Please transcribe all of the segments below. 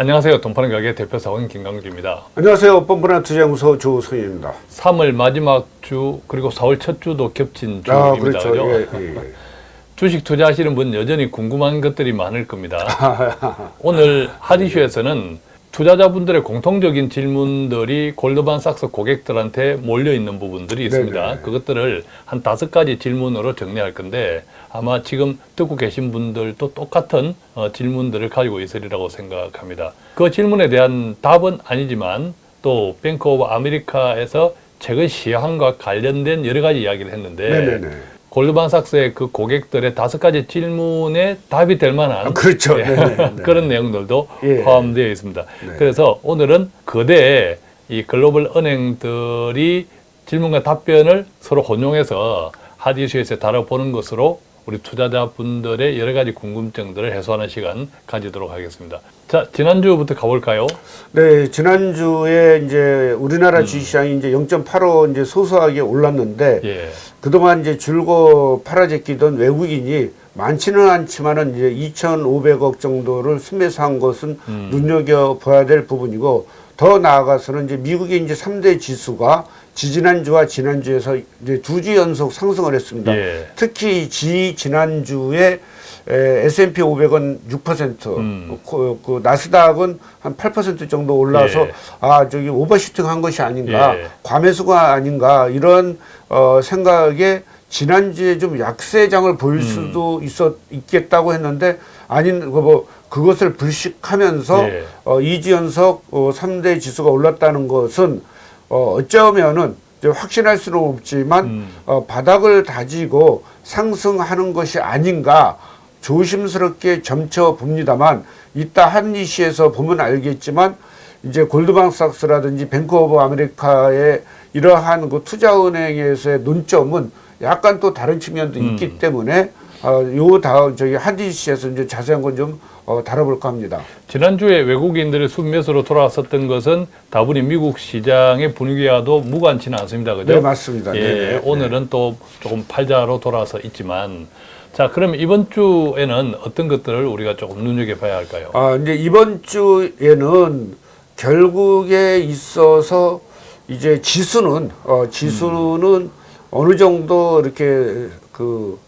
안녕하세요. 돈파는 가게 대표 사원 김강주입니다. 안녕하세요. 뻔뻔한 투자연구소 조성입니다. 3월 마지막 주 그리고 4월 첫 주도 겹친 주입니다. 아, 그렇죠. 그죠? 예, 예, 예. 주식 투자하시는 분 여전히 궁금한 것들이 많을 겁니다. 오늘 하디쇼에서는 투자자분들의 공통적인 질문들이 골드만삭스 고객들한테 몰려 있는 부분들이 있습니다. 네네. 그것들을 한 다섯 가지 질문으로 정리할 건데 아마 지금 듣고 계신 분들도 똑같은 어, 질문들을 가지고 있으리라고 생각합니다. 그 질문에 대한 답은 아니지만 또 뱅크 오브 아메리카에서 최근 시황과 관련된 여러 가지 이야기를 했는데 네네네. 골드만삭스의 그 고객들의 다섯 가지 질문에 답이 될 만한 아, 그렇죠. 예, 네네, 네. 그런 내용들도 예. 포함되어 있습니다. 네. 그래서 오늘은 거대 이 글로벌 은행들이 질문과 답변을 서로 혼용해서 핫이슈에서 다뤄보는 것으로 우리 투자자분들의 여러 가지 궁금증들을 해소하는 시간 가지도록 하겠습니다. 자, 지난주부터 가볼까요? 네, 지난주에 이제 우리나라 주식시장이 이제 0.85 이제 소소하게 올랐는데 예. 그동안 이제 줄고 팔아제끼던 외국인이 많지는 않지만은 이제 2,500억 정도를 순매수한 것은 음. 눈여겨 봐야 될 부분이고 더 나아가서는 이제 미국의 이제 3대 지수가 지지난주와 지난주에서 이제 두 주 연속 상승을 했습니다. 예. 특히 지 지난주에 에, S&P 500은 6%, 음. 그, 그 나스닥은 한 8% 정도 올라서 예. 아 저기 오버슈팅한 것이 아닌가, 예. 과매수가 아닌가 이런 어, 생각에 지난주에 좀 약세장을 보일 음. 수도 있었 있겠다고 했는데 아닌 그뭐 그것을 불식하면서 예. 어, 2주 연속 어, 3대 지수가 올랐다는 것은 어, 어쩌면은 확신할 수는 없지만 음. 어, 바닥을 다지고 상승하는 것이 아닌가 조심스럽게 점쳐 봅니다만 이따 핫이슈에서 보면 알겠지만 이제 골드만삭스라든지 뱅크 오브 아메리카의 이러한 그 투자은행에서의 논점은 약간 또 다른 측면도 음. 있기 때문에 어, 요 다음 저기 핫이슈에서 이제 자세한 건좀 어, 다뤄볼까 합니다. 지난주에 외국인들의 순매수로 돌아왔었던 것은 다분히 미국 시장의 분위기와도 무관치는 않습니다. 그죠? 네, 맞습니다. 예, 네네. 오늘은 또 조금 팔자로 돌아서 있지만 자, 그럼 이번 주에는 어떤 것들을 우리가 조금 눈여겨봐야 할까요? 아, 이제 이번 주에는 결국에 있어서 이제 지수는 어, 지수는 어느 정도 이렇게 그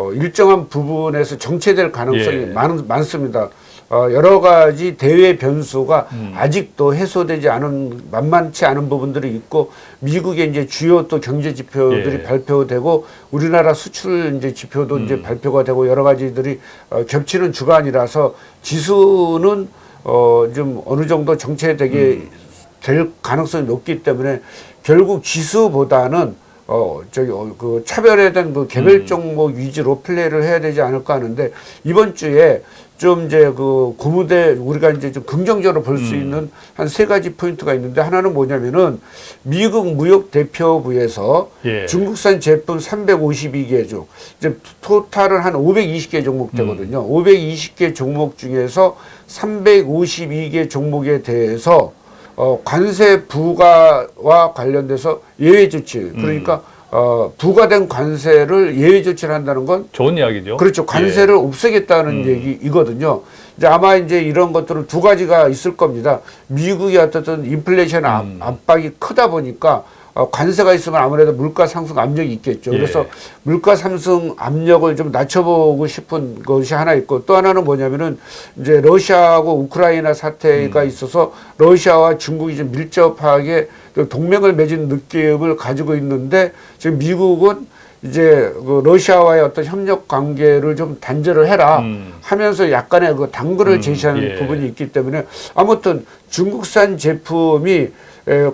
어, 일정한 부분에서 정체될 가능성이 예. 많, 많습니다. 어, 여러 가지 대외 변수가 음. 아직도 해소되지 않은 만만치 않은 부분들이 있고 미국의 이제 주요 또 경제 지표들이 예. 발표되고 우리나라 수출 이제 지표도 음. 이제 발표가 되고 여러 가지들이 어, 겹치는 주간이라서 지수는 어, 좀 어느 정도 정체되게 음. 될 가능성이 높기 때문에 결국 지수보다는 어, 저기, 어, 그 차별화된 그 개별 음. 종목 위주로 플레이를 해야 되지 않을까 하는데 이번 주에 좀 이제 그 고무대 우리가 이제 좀 긍정적으로 볼수 음. 있는 한 세 가지 포인트가 있는데 하나는 뭐냐면은 미국 무역 대표부에서 예. 중국산 제품 352개 종, 이제 토탈은 한 520개 종목 되거든요. 음. 520개 종목 중에서 352개 종목에 대해서 어, 관세 부과와 관련돼서 예외 조치, 음. 그러니까 어, 부과된 관세를 예외 조치를 한다는 건 좋은 이야기죠. 그렇죠. 관세를 없애겠다는 음. 얘기이거든요. 이제 아마 이제 이런 것들은 두 가지가 있을 겁니다. 미국이 어떻든 인플레이션 압- 음. 압박이 크다 보니까 어, 관세가 있으면 아무래도 물가 상승 압력이 있겠죠. 예. 그래서 물가 상승 압력을 좀 낮춰보고 싶은 것이 하나 있고 또 하나는 뭐냐면은 이제 러시아하고 우크라이나 사태가 있어서 러시아와 중국이 좀 밀접하게 그 동맹을 맺은 느낌을 가지고 있는데 지금 미국은 이제 그 러시아와의 어떤 협력 관계를 좀 단절을 해라 음. 하면서 약간의 그 당근을 음, 제시하는 예. 부분이 있기 때문에 아무튼 중국산 제품이 에,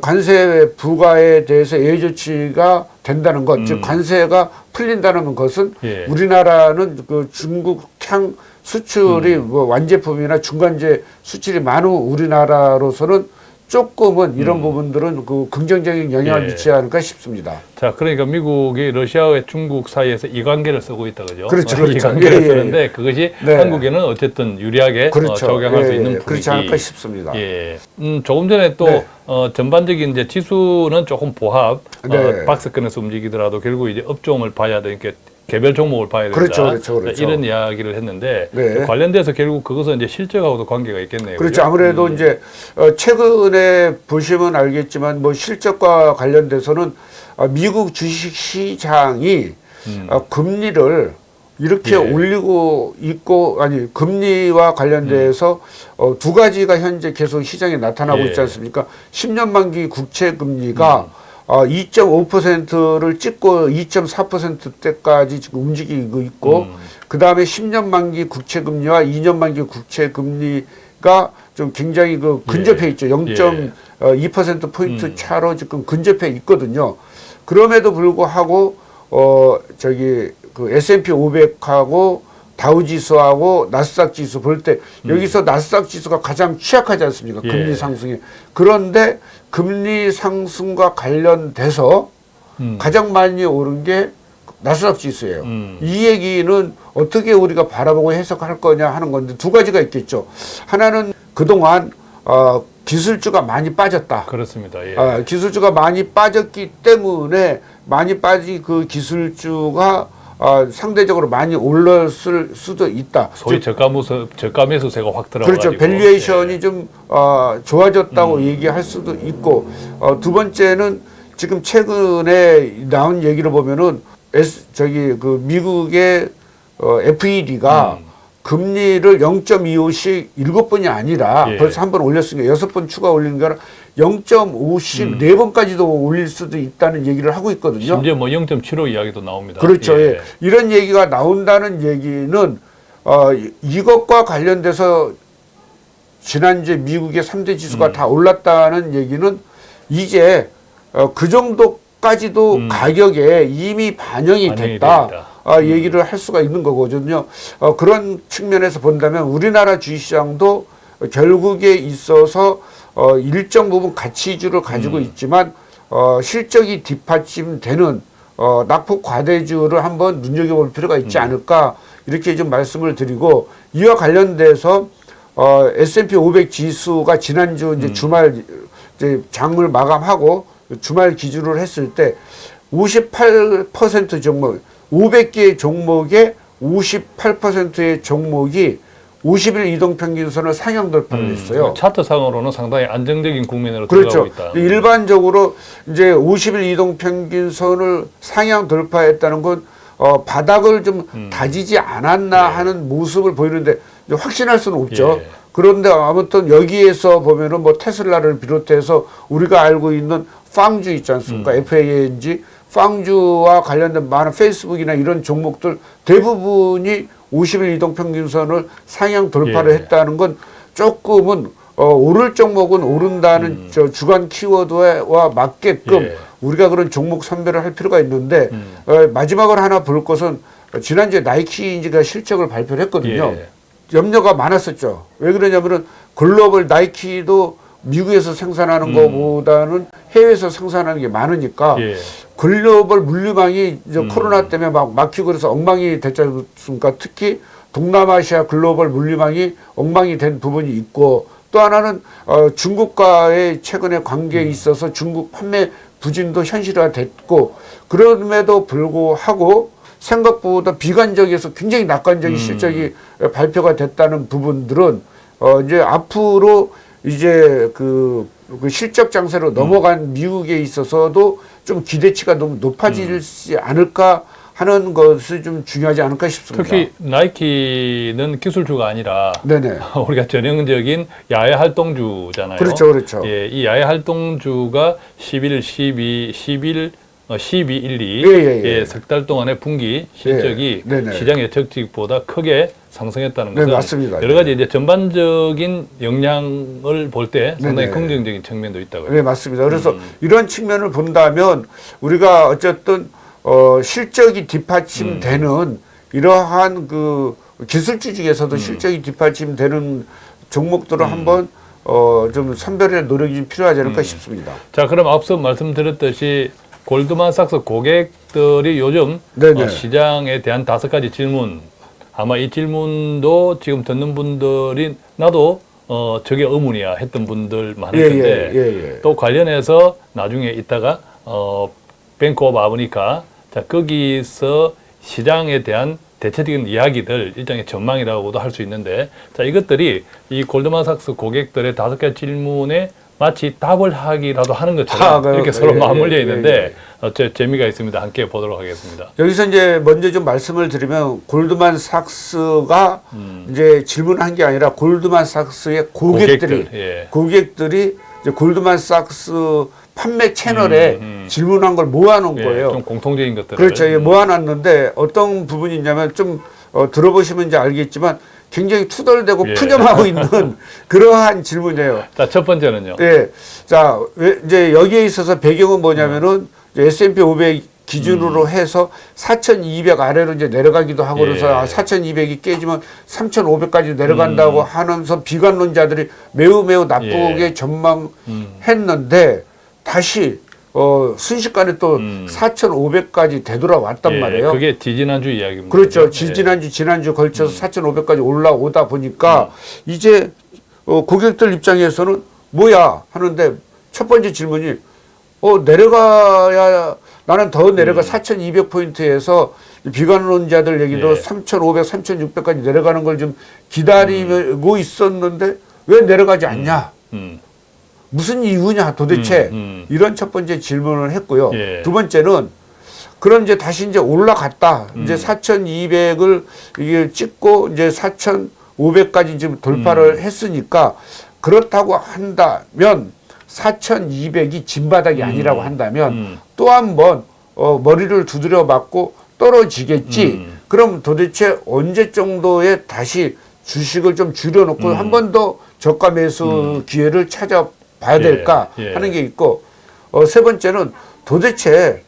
관세 부과에 대해서 예외 조치가 된다는 것, 즉 음. 관세가 풀린다는 것은 예. 우리나라는 그 중국향 수출이 음. 뭐 완제품이나 중간재 수출이 많은 우리나라로서는 조금은 이런 부분들은 그 긍정적인 영향을 음. 예. 미치지 않을까 싶습니다. 자, 그러니까 미국이 러시아와 중국 사이에서 이관계를 쓰고 있다, 그죠? 그렇죠, 어, 그렇죠. 이관계를 예, 예, 쓰는데 그것이 네. 한국에는 어쨌든 유리하게 어, 그렇죠. 적용할 수 예, 있는 예, 분위기. 그렇지 않을까 싶습니다. 예. 음, 조금 전에 또 네. 어, 전반적인 이제 지수는 조금 보합, 네. 어, 박스권에서 움직이더라도 결국 이제 업종을 봐야 되니까 개별 종목을 봐야 된다. 그렇죠, 그렇죠, 그렇죠. 이런 이야기를 했는데 네. 관련돼서 결국 그것은 이제 실적하고도 관계가 있겠네요. 그렇죠. 그죠? 아무래도 음. 이제 어, 최근에 보시면 알겠지만 뭐 실적과 관련돼서는 어, 미국 주식 시장이 음. 어, 금리를 이렇게 예. 올리고 있고 아니 금리와 관련돼서 어, 두 가지가 현재 계속 시장에 나타나고 음. 예. 있지 않습니까? 10년 만기 국채 금리가 음. 어, 2.5%를 찍고 2.4%대까지 지금 움직이고 있고 음. 그 다음에 10년 만기 국채 금리와 2년 만기 국채 금리가 좀 굉장히 그 근접해 예. 있죠. 0.2% 포인트 차로 지금 근접해 있거든요. 그럼에도 불구하고 어 저기 그 S&P 500하고 다우 지수하고 나스닥 지수 볼 때 여기서 나스닥 지수가 가장 취약하지 않습니까? 예. 금리 상승에. 그런데 금리 상승과 관련돼서 음. 가장 많이 오른 게 나스닥 지수예요. 음. 이 얘기는 어떻게 우리가 바라보고 해석할 거냐 하는 건데 두 가지가 있겠죠. 하나는 그동안 어, 기술주가 많이 빠졌다. 그렇습니다. 예. 아, 기술주가 많이 빠졌기 때문에 많이 빠진 그 기술주가 아, 상대적으로 많이 올랐을 수도 있다. 소위 저가 무서 저가 매수 세가 확 들어가지고 그렇죠. valuation이 예. 좀 어, 좋아졌다고 얘기할 수도 있고 어, 두 번째는 지금 최근에 나온 얘기를 보면은 S, 저기 그 미국의 어, FED가 음. 금리를 0.25씩 일곱 번이 아니라 예. 벌써 한 번 올렸으니까 여섯 번 추가 올린 거라 0.5씩 음. 네 번까지도 올릴 수도 있다는 얘기를 하고 있거든요. 심지어 뭐 0.75 이야기도 나옵니다. 그렇죠. 예. 이런 얘기가 나온다는 얘기는 어, 이- 이것과 관련돼서 지난주에 미국의 3대 지수가 음. 다 올랐다는 얘기는 이제 어, 그 정도까지도 음. 가격에 이미 반영이 반영이 됐다. 됩니다. 아, 얘기를 할 수가 있는 거거든요. 어, 그런 측면에서 본다면 우리나라 주식시장도 결국에 있어서 어, 일정 부분 가치주를 가지고 음. 있지만 어, 실적이 뒷받침되는 어, 낙폭 과대주를 한번 눈여겨볼 필요가 음. 있지 않을까 이렇게 좀 말씀을 드리고 이와 관련돼서 어, S&P 500 지수가 지난주 음. 이제 주말 이제 장을 마감하고 주말 기준으로 했을 때 58% 종목 500개의 종목의 58%의 종목이 50일 이동 평균선을 상향 돌파를 했어요. 차트상으로는 상당히 안정적인 국면으로 그렇죠. 들어가고 있다. 일반적으로 이제 50일 이동 평균선을 상향 돌파했다는 건 어, 바닥을 좀 음. 다지지 않았나 네. 하는 모습을 보이는데 확신할 수는 없죠. 예. 그런데 아무튼 여기에서 보면은 뭐 테슬라를 비롯해서 우리가 알고 있는 팡주 있지 않습니까? 음. FANG 팡주와 관련된 많은 페이스북이나 이런 종목들 대부분이 50일 이동 평균선을 상향 돌파를 예. 했다는 건 조금은 어, 오를 종목은 오른다는 저 주간 키워드와 맞게끔 음. 예. 우리가 그런 종목 선별을 할 필요가 있는데 음. 어, 마지막으로 하나 볼 것은 지난주에 나이키인지가 실적을 발표를 했거든요. 예. 염려가 많았었죠. 왜 그러냐면은 글로벌 나이키도 미국에서 생산하는 음. 것보다는 해외에서 생산하는 게 많으니까 예. 글로벌 물류망이 이제 음. 코로나 때문에 막 막히고 그래서 엉망이 됐지 않습니까? 특히 동남아시아 글로벌 물류망이 엉망이 된 부분이 있고 또 하나는 어, 중국과의 최근의 관계에 음. 있어서 중국 판매 부진도 현실화됐고 그럼에도 불구하고 생각보다 비관적에서 굉장히 낙관적인 음. 실적이 발표가 됐다는 부분들은 어, 이제 앞으로 이제 그, 그 실적 장세로 넘어간 미국에 있어서도 좀 기대치가 너무 높아지지 않을까 하는 것이 좀 중요하지 않을까 싶습니다. 특히 나이키는 기술주가 아니라 네네. 우리가 전형적인 야외 활동주잖아요. 그렇죠, 그렇죠. 예, 이 야외 활동주가 11, 12, 11, 어, 12, 1, 2, 예, 예, 예. 석달 동안의 분기 실적이 예. 시장 예측치보다 크게 상승했다는 네, 것은 맞습니다. 여러 가지 이제 전반적인 영향을 볼 때 상당히. 긍정적인 측면도 있다고요. 네, 맞습니다. 그래서 음. 이런 측면을 본다면 우리가 어쨌든 어, 실적이 뒷받침되는 음. 이러한 그 기술주 중에서도 실적이 뒷받침되는 종목들을 음. 한번 어, 좀 선별의 노력이 좀 필요하지 않을까 싶습니다. 자, 그럼 앞서 말씀드렸듯이 골드만삭스 고객들이 요즘 네네. 어, 시장에 대한 다섯 가지 질문 아마 이 질문도 지금 듣는 분들이 나도 어 저게 의문이야 했던 분들 많을 예, 텐데 예, 예, 예. 또 관련해서 나중에 이따가 어 뱅크 오브 아메리카 자 거기서 시장에 대한 대체적인 이야기들 일종의 전망이라고도 할 수 있는데 자 이것들이 이 골드만삭스 고객들의 다섯 가지 질문에 마치 답을 하기라도 하는 것처럼 아, 이렇게 그, 서로 예, 맞물려 예, 있는데 예, 예. 어, 제 재미가 있습니다. 함께 보도록 하겠습니다. 여기서 이제 먼저 좀 말씀을 드리면 골드만 삭스가 음. 이제 질문한 게 아니라 골드만 삭스의 고객들이 고객들, 예. 고객들이 이제 골드만 삭스 판매 채널에 음, 음. 질문한 걸 모아놓은 예, 거예요. 좀 공통적인 것들을 그렇죠. 예, 음. 모아놨는데 어떤 부분이 있냐면 좀 어, 들어보시면 이제 알겠지만 굉장히 투덜대고 예. 푸념하고 있는 그러한 질문이에요. 자, 첫 번째는요. 예. 자, 왜- 이제 여기에 있어서 배경은 뭐냐면은 이제 S&P 500 기준으로 해서 4,200 아래로 이제 내려가기도 하고 예. 그래서 아, 4,200이 깨지면 3,500까지 내려간다고 하면서 비관론자들이 매우 매우 나쁘게 예. 전망했는데 다시 어, 순식간에 또 음. 4,500까지 되돌아왔단 예, 말이에요. 그게 지지난주 이야기입니다. 그렇죠. 그죠? 지- 예. 지난주 지난주 걸쳐서 4,500까지 올라오다 보니까 이제 어, 고객들 입장에서는 뭐야 하는데 첫 번째 질문이 어 내려가야 나는 더 내려가 4,200 포인트에서 비관론자들 얘기도 예. 3,500, 3,600까지 내려가는 걸 좀 기다리고 있었는데 왜 내려가지 않냐? 음. 무슨 이유냐 도대체 음, 음. 이런 첫 번째 질문을 했고요. 예. 두 번째는 그럼 이제 다시 이제 올라갔다. 음. 이제 4,200을 이게 찍고 이제 4,500까지 지금 음. 돌파를 했으니까 그렇다고 한다면 4,200이 진바닥이 아니라고 한다면 음. 또한번 어, 머리를 두드려 맞고 떨어지겠지. 음. 그럼 도대체 언제 정도에 다시 주식을 좀 줄여놓고 음. 한번 더 저가 매수 기회를 찾아 봐야 예, 될까 예. 하는 게 있고 어, 세 번째는 도대체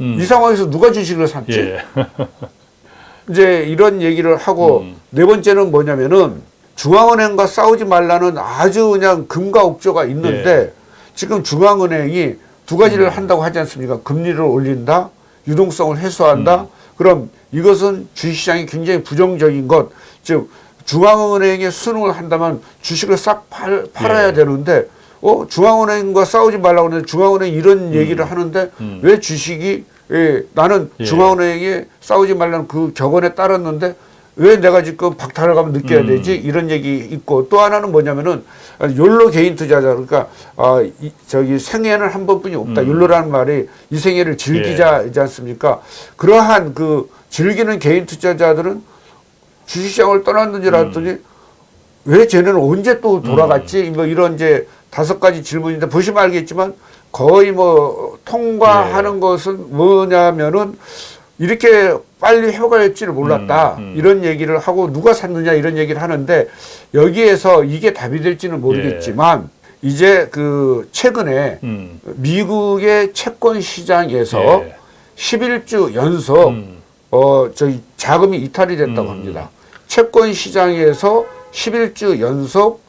음. 이 상황에서 누가 주식을 샀지? 예. 이제 이런 얘기를 하고 음. 네 번째는 뭐냐면은 중앙은행과 싸우지 말라는 아주 그냥 금과 옥조가 있는데 예. 지금 중앙은행이 두 가지를 음. 한다고 하지 않습니까? 금리를 올린다, 유동성을 음. 해소한다. 그럼 이것은 주식시장이 굉장히 부정적인 것, 즉 중앙은행의 수능을 한다면 주식을 싹 팔, 팔아야 예. 되는데 어 중앙은행과 싸우지 말라고 하는데 중앙은행 이런 얘기를 하는데 음. 왜 주식이 예, 나는 예. 중앙은행에 싸우지 말라는 그 격언에 따랐는데 왜 내가 지금 박탈을 가면 느껴야 음. 되지 이런 얘기 있고 또 하나는 뭐냐면은 욜로 개인 투자자 그러니까 아 이, 저기 생애는 한 번뿐이 없다 음. 욜로라는 말이 이 생애를 즐기자이지 않습니까 그러한 그 즐기는 개인 투자자들은 주식시장을 떠났는지 알았더니 음. 왜 쟤는 언제 또 돌아갔지 뭐 이런 이제 다섯 가지 질문인데 보시면 알겠지만 거의 뭐 통과하는 예. 것은 뭐냐면은 이렇게 빨리 회복할지를 몰랐다 음, 음. 이런 얘기를 하고 누가 샀느냐 이런 얘기를 하는데 여기에서 이게 답이 될지는 모르겠지만 이제 그 최근에 음. 미국의 채권 시장에서 예. 11주 연속 음. 어 저기 자금이 이탈이 됐다고 음. 합니다. 채권 시장에서 11주 연속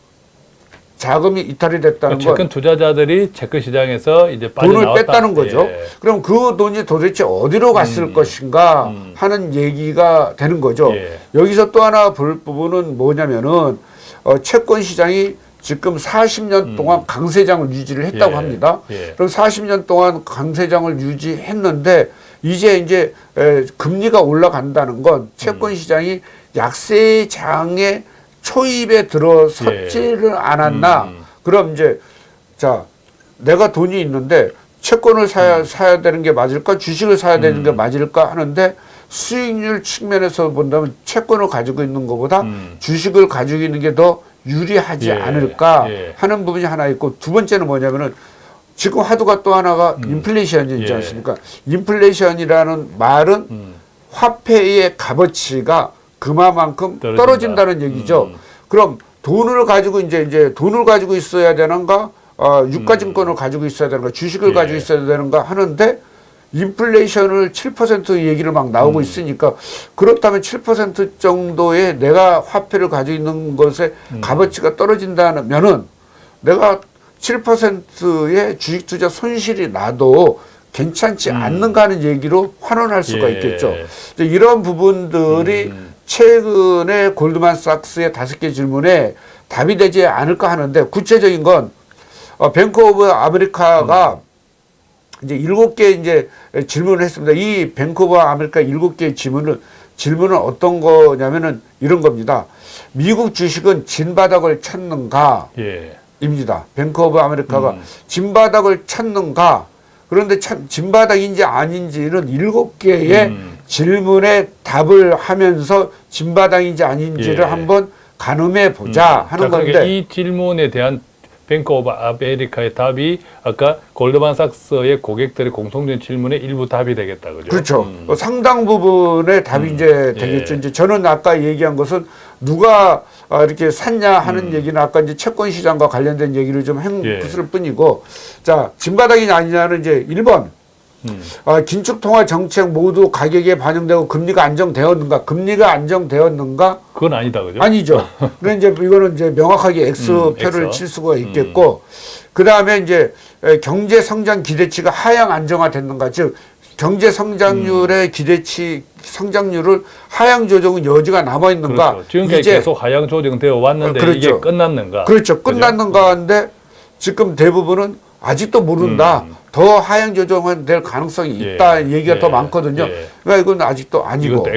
자금이 이탈이 됐다는 건 채권 투자자들이 채권 시장에서 이제 돈을 나왔다. 뺐다는 거죠. 예. 그럼 그 돈이 도대체 어디로 갔을 음. 것인가 음. 하는 얘기가 되는 거죠. 예. 여기서 또 하나 볼 부분은 뭐냐면은 어, 채권 시장이 지금 40년 동안 강세장을 유지를 했다고 음. 예. 합니다. 예. 그럼 40년 동안 강세장을 유지했는데 이제 이제 에, 금리가 올라간다는 건 채권 시장이 약세장의 초입에 들어섰지를 않았나? 음. 그럼 이제 자 내가 돈이 있는데 채권을 사야 사야 되는 게 맞을까 주식을 사야 되는 게 맞을까 하는데 수익률 측면에서 본다면 채권을 가지고 있는 것보다 음. 주식을 가지고 있는 게 더 유리하지 예, 않을까 예. 하는 부분이 하나 있고 두 번째는 뭐냐면은 지금 화두가 또 하나가 인플레이션이지 예. 않습니까? 인플레이션이라는 말은 음. 화폐의 값어치가 그만큼 떨어진다. 떨어진다 는 얘기죠. 음. 그럼 돈을 가지고 이제 이제 돈을 가지고 있어야 되는가, 어, 유가증권을 가지고 있어야 되는가, 주식을 음. 예. 가지고 있어야 되는가 하는데 인플레이션을 7% 얘기를 막 나오고 음. 있으니까 그렇다면 7% 정도의 내가 화폐를 가지고 있는 것의 음. 값어치가 떨어진다면은 내가 7%의 주식 투자 손실이 나도 괜찮지 않는가 하는 얘기로 환원할 수가 음. 예. 있겠죠. 이런 부분들이 음. 최근에 골드만삭스의 다섯 개 질문에 답이 되지 않을까 하는데 구체적인 건 어, 뱅크 오브 아메리카가 이제 일곱 개 이제 질문을 했습니다. 이 뱅크 오브 아메리카 일곱 개 질문을 질문은 어떤 거냐면은 이런 겁니다. 미국 주식은 진바닥을 찾는가? 예. 입니다. 뱅크 오브 아메리카가 음. 진바닥을 찾는가? 그런데 참 진바닥인지 아닌지는 일곱 개의 음. 질문에 답을 하면서 진바닥인지 아닌지를 예. 한번 가늠해 보자 하는 자, 그러니까 건데 이 질문에 대한 뱅크 오브 아메리카의 답이 아까 골드만삭스의 고객들의 공통된 질문의 일부 답이 되겠다 그죠? 그렇죠. 음. 어, 상당 부분의 답이 이제 되겠죠. 예. 이제 저는 아까 얘기한 것은 누가 아, 이렇게 샀냐 하는 음. 얘기는 아까 이제 채권 시장과 관련된 얘기를 좀 예. 했을 뿐이고 자 진바닥이냐 아니냐는 이제 1번 음. 아, 긴축 통화 정책 모두 가격에 반영되고 금리가 안정되었는가? 금리가 안정되었는가? 그건 아니다 그죠? 아니죠. 그런 이제 이거는 이제 명확하게 X표를 음. 칠 수가 있겠고, 그 다음에 이제 에, 경제 성장 기대치가 하향 안정화됐는가? 즉 경제 성장률의 음. 기대치 성장률을 하향 조정은 여지가 남아 있는가? 그렇죠. 지금까지 계속 하향 조정되어 왔는데 어, 그렇죠. 이게 끝났는가? 그렇죠. 끝났는가인데 지금 대부분은 아직도 모른다. 음. 더 하향 조정은 될 가능성이 예. 있다 얘기가 예. 더 많거든요. 예. 그러니까 이건 아직도 아니고. 이것도.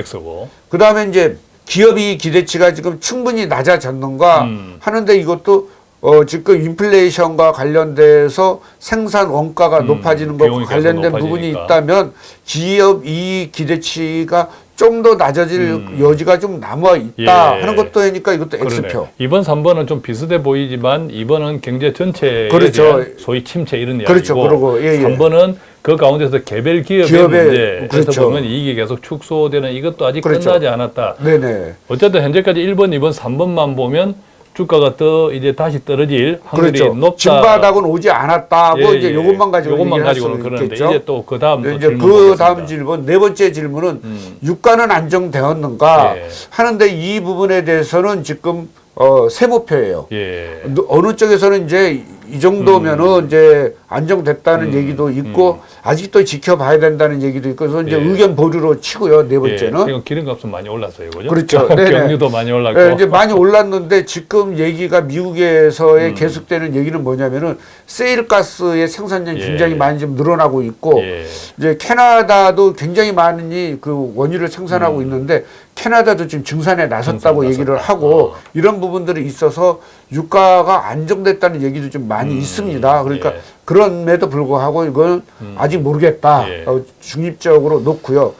그 다음에 이제 기업이 기대치가 지금 충분히 낮아졌는가 음. 하는데 이것도 어, 지금 인플레이션과 관련돼서 생산 원가가 음, 높아지는 계속 관련된 부분이 높아지니까. 있다면 기업 이익 기대치가 좀 더 낮아질 음. 여지가 좀 남아 있다 예. 하는 것도 하니까 이것도 X표. 그러네. 이번 3번은 좀 비슷해 보이지만 2번은 경제 전체에 그렇죠. 소위 침체 이런 이야기고 그렇죠. 그러고, 예, 예. 3번은 그 가운데서 개별 기업의 기업의- 문제 그래서 그렇죠. 보면 이익이 계속 축소되는 이것도 아직 그렇죠. 끝나지 않았다. 네네. 어쨌든 현재까지 1번, 2번, 3번만 보면 주가가 더 이제 다시 떨어질 확률이 그렇죠. 높다. 진바닥은 오지 않았다고 예, 이제 예. 요것만 가지고 요것만 가지고는 그러는데 있겠죠. 이제 또 그 다음 네, 이제 그 다음 질문 네 번째 질문은 음. 유가는 안정되었는가 예. 하는데 이 부분에 대해서는 지금 어, 세모표예요. 예. 어느 쪽에서는 이제 이 정도면은 이제 안정됐다는 음, 얘기도 있고 아직도 지켜봐야 된다는 얘기도 있고 그래서 이제 예. 의견 보류로 치고요 네 예. 번째는 지금 기름값은 많이 올랐어요, 그죠? 그렇죠. 경유도 많이 올랐고. 예, 이제 많이 올랐는데 지금 얘기가 미국에서의 음. 계속되는 얘기는 뭐냐면은 세일 가스의 생산량이 예. 굉장히 많이 좀 늘어나고 있고 예. 이제 캐나다도 굉장히 많이 그 원유를 생산하고 음. 있는데 캐나다도 지금 증산에 나섰다고 증산에 얘기를 나섰다. 하고 어. 이런 부분들이 있어서 유가가 안정됐다는 얘기도 좀 많이 있습니다. 그러니까 예. 그럼에도 불구하고 이건 아직 모르겠다. 예. 어, 중립적으로 놓고요.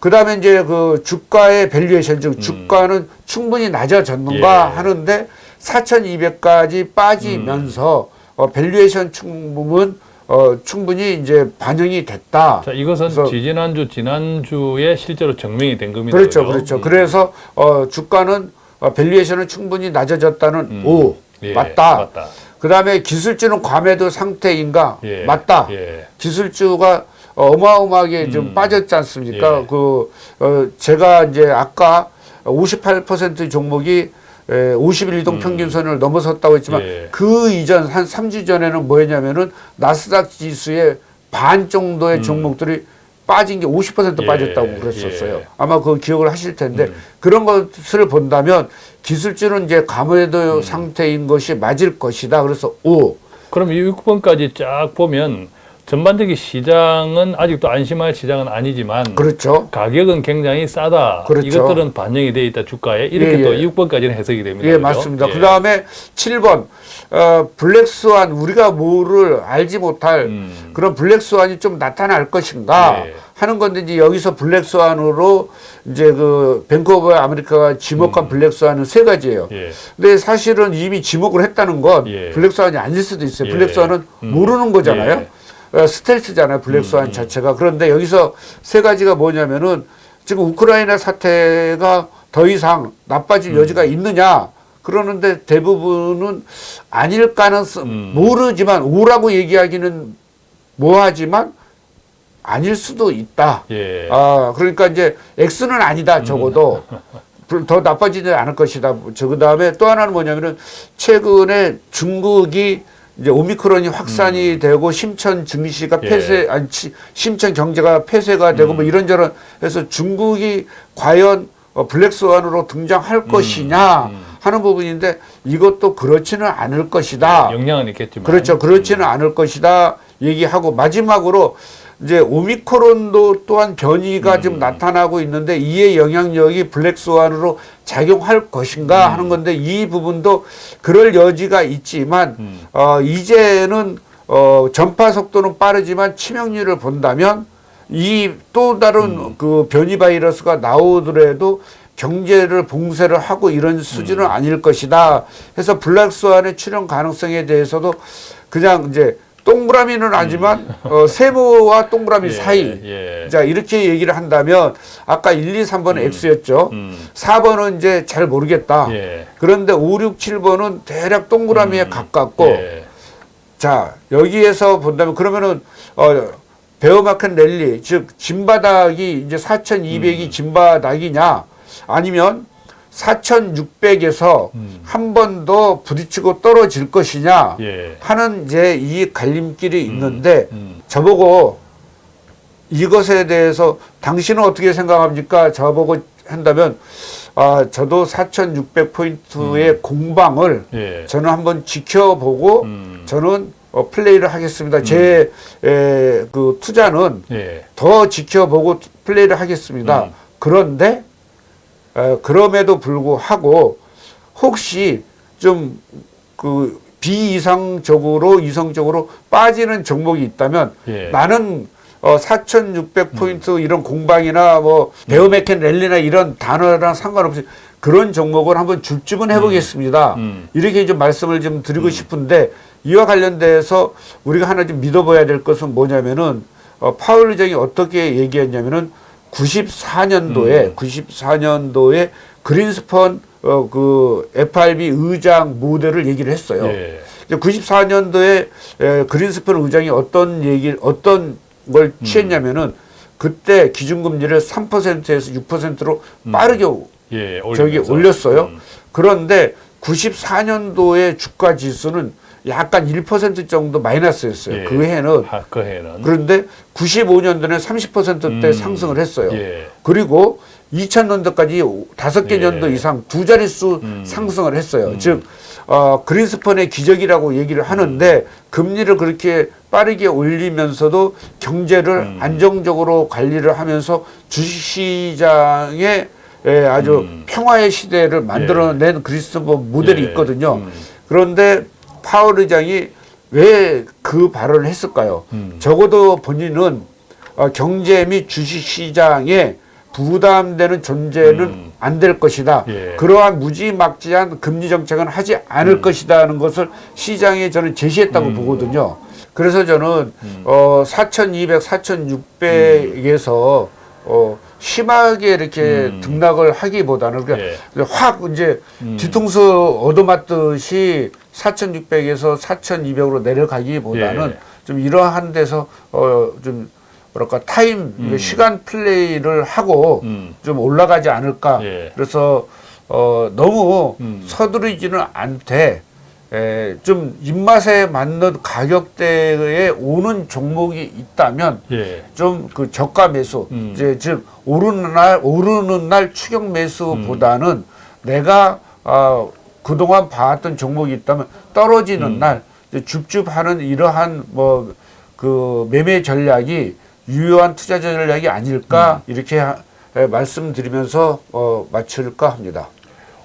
그 다음에 이제 그 주가의 valuation, 즉 주가는 충분히 낮아졌는가 음. 예. 하는데 4,200까지 빠지면서 음. 어, valuation 충분은 어, 충분히 이제 반영이 됐다. 자, 이것은 지지난주, 지난주에 실제로 증명이 된 겁니다. 그렇죠? 그렇죠. 음. 그래서 어, 주가는 어, valuation은 충분히 낮아졌다는 음. 오 예, 맞다. 맞다. 그 다음에 기술주는 과매도 상태인가 예. 맞다. 예. 기술주가 어마어마하게 좀 음. 빠졌지 않습니까? 예. 그 어, 제가 이제 아까 58% 종목이 에, 50일 이동 평균선을 넘어섰다고 했지만 음. 예. 그 이전 한 3주 전에는 뭐였냐면은 나스닥 지수의 반 정도의 종목들이 빠진 게 50% 예. 빠졌다고 그랬었어요. 예. 아마 그 기억을 하실 텐데 음. 그런 것을 본다면 기술주는 이제 감호도 음. 상태인 것이 맞을 것이다. 그래서 오 그럼 이 6번까지 쫙 보면 전반적인 시장은 아직도 안심할 시장은 아니지만 그렇죠. 가격은 굉장히 싸다. 그렇죠. 이것들은 반영이 돼 있다 주가에 이렇게 예, 또 예. 6번까지는 해석이 됩니다. 예, 그죠? 맞습니다. 예. 그 다음에 7번, 어, 블랙스완, 우리가 뭐를 알지 못할 음. 그런 블랙스완이 좀 나타날 것인가 예. 하는 건데, 이제 여기서 블랙스완으로 이제 그 뱅크 오브 아메리카가 지목한 black swan은 세 가지예요. 음. 예. 근데 사실은 이미 지목을 했다는 건 예. black swan이 아닐 수도 있어요. 예. black swan은 음. 모르는 거잖아요. 예. 음, 어, 스텔스잖아요. black swan 자체가. 그런데 여기서 세 가지가 뭐냐면은 지금 우크라이나 사태가 더 이상 나빠질 음. 여지가 있느냐. 그러는데 대부분은 아닐 가능성 음. 모르지만 no라고 얘기하기는 뭐하지만 아닐 수도 있다. 예. 아, 그러니까 이제 X는 아니다, 적어도. 불- 더 나빠지지 않을 것이다. 저, 그 다음에 또 하나는 뭐냐면은 최근에 중국이 이제 오미크론이 확산이 되고 심천 증시가 음. 예. 폐쇄, 아니, 치- 심천 경제가 폐쇄가 되고 음. 뭐 이런저런 해서 중국이 과연 어, 블랙스완으로 등장할 음. 것이냐 하는 부분인데 이것도 그렇지는 않을 것이다. 영향은 있겠지만. 그렇죠. 그렇지는 않을 것이다. 얘기하고 마지막으로 이제 오미크론도 또한 변이가 지금 나타나고 있는데 이의 영향력이 블랙스완으로 작용할 것인가 하는 건데 이 부분도 그럴 여지가 있지만 음. 어 이제는 어 전파 속도는 빠르지만 치명률을 본다면 이 또 다른 그 변이 바이러스가 나오더라도 경제를 봉쇄를 하고 이런 수준은 아닐 것이다. 해서 블랙스완의 출현 가능성에 대해서도 그냥 이제 동그라미는 아니지만 어, 세모와 동그라미 예, 사이. 예. 자 이렇게 얘기를 한다면 아까 1, 2, 3번은 X였죠. 음. 4번은 이제 잘 모르겠다. 예. 그런데 5, 6, 7번은 대략 동그라미에 가깝고 예. 자 여기에서 본다면 그러면은 어 베어마켓 랠리 즉 진바닥이 이제 4,200이 음. 진바닥이냐 아니면 4,600에서 음. 한번 더 부딪히고 떨어질 것이냐 예. 하는 이제 이 갈림길이 있는데 음. 저보고 이것에 대해서 당신은 어떻게 생각합니까? 저보고 한다면 아 저도 4,600 포인트의 공방을 예. 저는 한번 지켜보고 음. 저는 어, 플레이를 하겠습니다. 제그 투자는 예. 더 지켜보고 플레이를 하겠습니다. 음. 그런데 어, 그럼에도 불구하고 혹시 좀그 비이상적으로 이성적으로 빠지는 종목이 있다면 예. 나는 어, 4,600포인트 이런 공방이나 뭐 베어메켄 랠리나 이런 단어랑 상관없이 그런 종목을 한번 줍줍은 해보겠습니다. 음. 이렇게 좀 말씀을 좀 드리고 싶은데 이와 관련돼서 우리가 하나 좀 믿어봐야 될 것은 뭐냐면은 어, 파월 의장이 어떻게 얘기했냐면은 94년도에 94년도에 그린스펀 어, 그 FRB 의장 모델을 얘기를 했어요. 예. 이제 94년도에 에, 그린스펀 의장이 어떤 얘기 어떤 걸 취했냐면은 그때 기준금리를 3%에서 6%로 빠르게 예. 저기. 올렸어요. 음. 그런데 94년도의 주가 지수는 약간 1% 정도 마이너스였어요. 예. 그 해는 아, 그 해는. 그런데 95년도는 30%대 음. 상승을 했어요. 예. 그리고 2000년도까지 다섯 개 예. 년도 이상 두 자릿수 음. 상승을 했어요. 즉 어, 그린스펀의 기적이라고 얘기를 하는데 금리를 그렇게 빠르게 올리면서도 경제를 음. 안정적으로 관리를 하면서 주식시장에 예, 아주 음. 평화의 시대를 만들어낸 그리스본 모델이 예. 있거든요. 음. 그런데 파월 의장이 왜 그 발언을 했을까요? 음. 적어도 본인은 어, 경제 및 주식 시장에 부담되는 존재는 음. 안될 것이다. 예. 그러한 무지막지한 금리 정책은 하지 않을 것이다는 것을 시장에 저는 제시했다고 음. 보거든요. 그래서 저는 어, 4,200, 4,600에서 어, 심하게 이렇게 음. 등락을 하기보다는 그냥 예. 확 이제 음. 뒤통수 얻어맞듯이 4,600에서 4,200으로 내려가기보다는 예. 좀 이러한 데서 어 좀 뭐랄까 타임 시간 플레이를 하고 음. 좀 올라가지 않을까. 예. 그래서 어 너무 음. 서두르지는 않되 에, 좀 입맛에 맞는 가격대에 오는 종목이 있다면 예. 좀그 저가 매수 음. 이제 즉 오르는 날 오르는 날 추격 매수보다는 내가 어, 그동안 봐왔던 종목이 있다면 떨어지는 음. 날 줍줍하는 이러한 뭐 그 매매 전략이 유효한 투자 전략이 아닐까 음. 이렇게 하- 에, 말씀드리면서 어, 마칠까 합니다.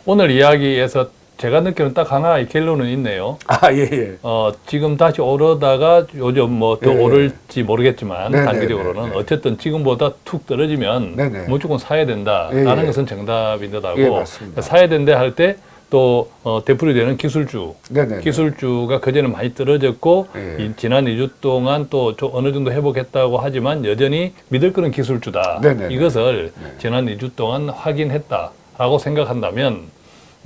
오늘 이야기에서 제가 느끼는 딱 하나의 결론은 있네요. 아 예 예. 어, 지금 다시 오르다가 요즘 뭐더 예. 오를지 모르겠지만 네네, 단기적으로는 네네. 어쨌든 지금보다 툭 떨어지면 네네. 무조건 사야 된다라는 예, 예. 것은 정답인 듯하고 예. 사야 된다 할때 또 어, 되풀이 되는 기술주 네네. 기술주가 그전에 많이 떨어졌고 예. 이 지난 2주 동안 또좀 어느 정도 회복했다고 하지만 여전히 믿을 거는 기술주다. 네네네. 이것을 지난 2주 동안 확인했다라고 생각한다면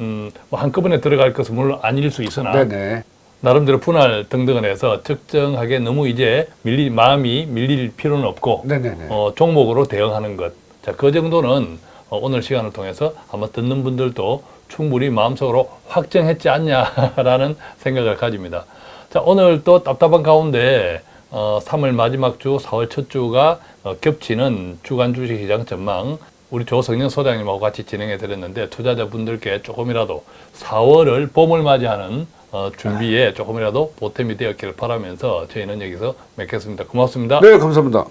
음, 뭐 한꺼번에 들어갈 것은 물론 아닐 수 있으나 네네. 나름대로 분할 등등을 해서 적정하게 너무 이제 밀리 마음이 밀릴 필요는 없고 네네네. 어, 종목으로 대응하는 것. 자, 그 정도는 어, 오늘 시간을 통해서 아마 듣는 분들도 충분히 마음속으로 확정했지 않냐라는 생각을 가집니다. 자, 오늘 또 답답한 가운데 어, 3월 마지막 주, 4월 첫 주가 어, 겹치는 주간 주식시장 전망 우리 조성영 소장님하고 같이 진행해 드렸는데 투자자분들께 조금이라도 4월을 봄을 맞이하는 어, 준비에 조금이라도 보탬이 되었기를 바라면서 저희는 여기서 맺겠습니다. 고맙습니다. 네, 감사합니다.